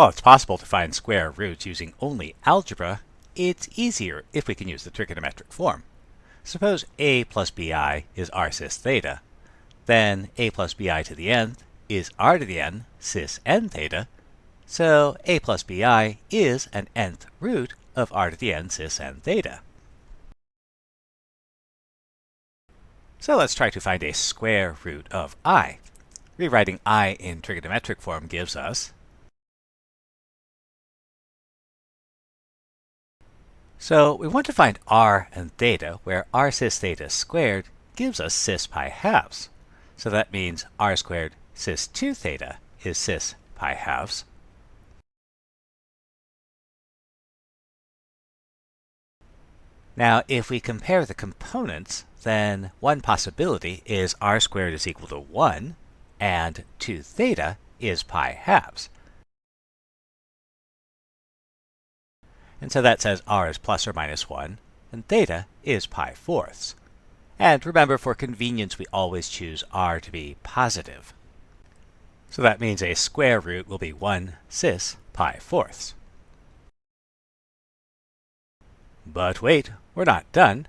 While it's possible to find square roots using only algebra, it's easier if we can use the trigonometric form. Suppose a plus bi is r cis theta. Then a plus bi to the nth is r to the n cis n theta. So a plus bi is an nth root of r to the n cis n theta. So let's try to find a square root of i. Rewriting i in trigonometric form gives us So we want to find r and theta, where r cis theta squared gives us cis pi halves. So that means r squared cis 2 theta is cis pi halves. Now, if we compare the components, then one possibility is r squared is equal to 1, and 2 theta is pi halves. And so that says r is plus or minus 1, and theta is pi fourths. And remember, for convenience, we always choose r to be positive. So that means a square root will be 1 cis pi fourths. But wait, we're not done.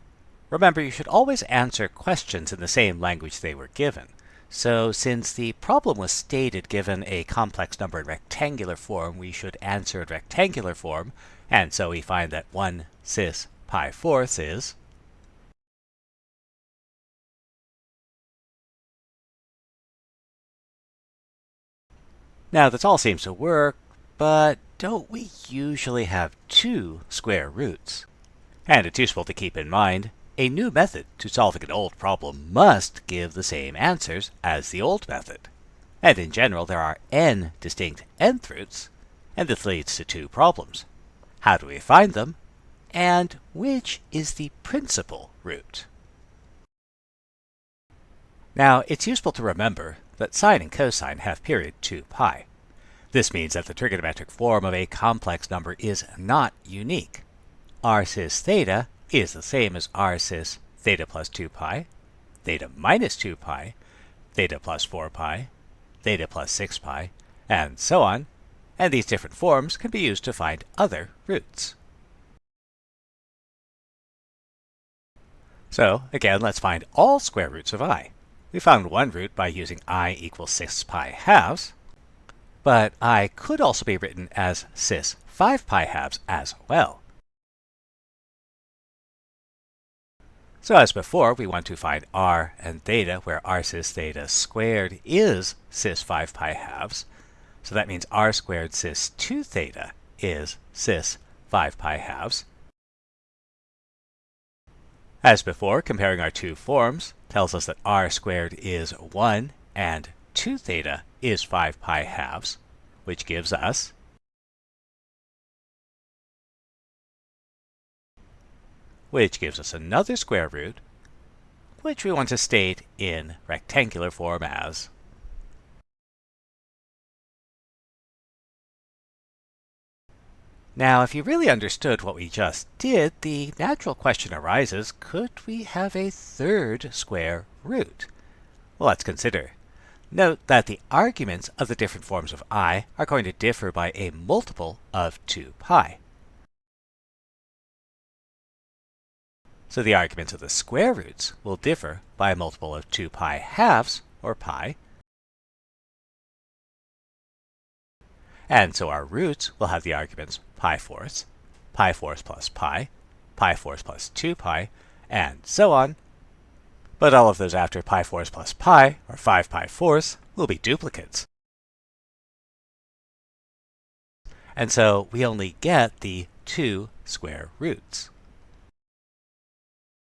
Remember, you should always answer questions in the same language they were given. So since the problem was stated given a complex number in rectangular form, we should answer in rectangular form, and so we find that 1 cis pi fourths is Now this all seems to work, but don't we usually have two square roots? And it's useful to keep in mind, a new method to solving an old problem must give the same answers as the old method. And in general, there are n distinct nth roots, and this leads to two problems. How do we find them? And which is the principal root? Now, it's useful to remember that sine and cosine have period 2 pi. This means that the trigonometric form of a complex number is not unique. r cis theta is the same as r cis theta plus 2 pi, theta minus 2 pi, theta plus 4 pi, theta plus 6 pi, and so on and these different forms can be used to find other roots. So, again, let's find all square roots of i. We found one root by using i equals cis pi halves, but i could also be written as cis 5 pi halves as well. So as before, we want to find r and theta, where r cis theta squared is cis 5 pi halves, so that means r squared cis 2 theta is cis 5 pi halves. As before, comparing our two forms tells us that r squared is 1 and 2 theta is 5 pi halves, which gives us which gives us another square root, which we want to state in rectangular form as Now, if you really understood what we just did, the natural question arises, could we have a third square root? Well, let's consider. Note that the arguments of the different forms of i are going to differ by a multiple of 2 pi. So the arguments of the square roots will differ by a multiple of 2 pi halves, or pi, And so our roots will have the arguments pi fourths, pi fourths plus pi, pi fourths plus 2 pi, and so on. But all of those after pi fourths plus pi, or 5 pi fourths, will be duplicates. And so we only get the two square roots.